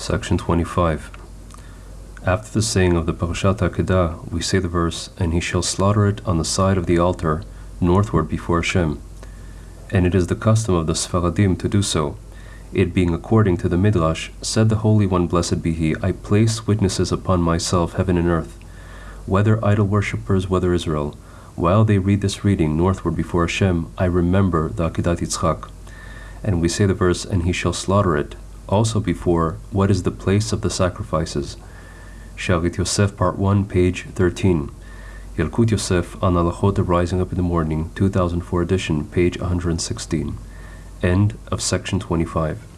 Section 25. After the saying of the Parashat Akedah, we say the verse, And he shall slaughter it on the side of the altar, northward before Hashem. And it is the custom of the Sfaradim to do so. It being according to the Midrash, said the Holy One, blessed be He, I place witnesses upon myself, heaven and earth, whether idol worshippers, whether Israel. While they read this reading northward before Hashem, I remember the Akedat Yitzchak. And we say the verse, And he shall slaughter it, also before, What is the place of the sacrifices? Shalit Yosef, Part 1, page 13. Yalkut Yosef on Halachot Rising Up in the Morning, 2004 edition, page 116. End of section 25.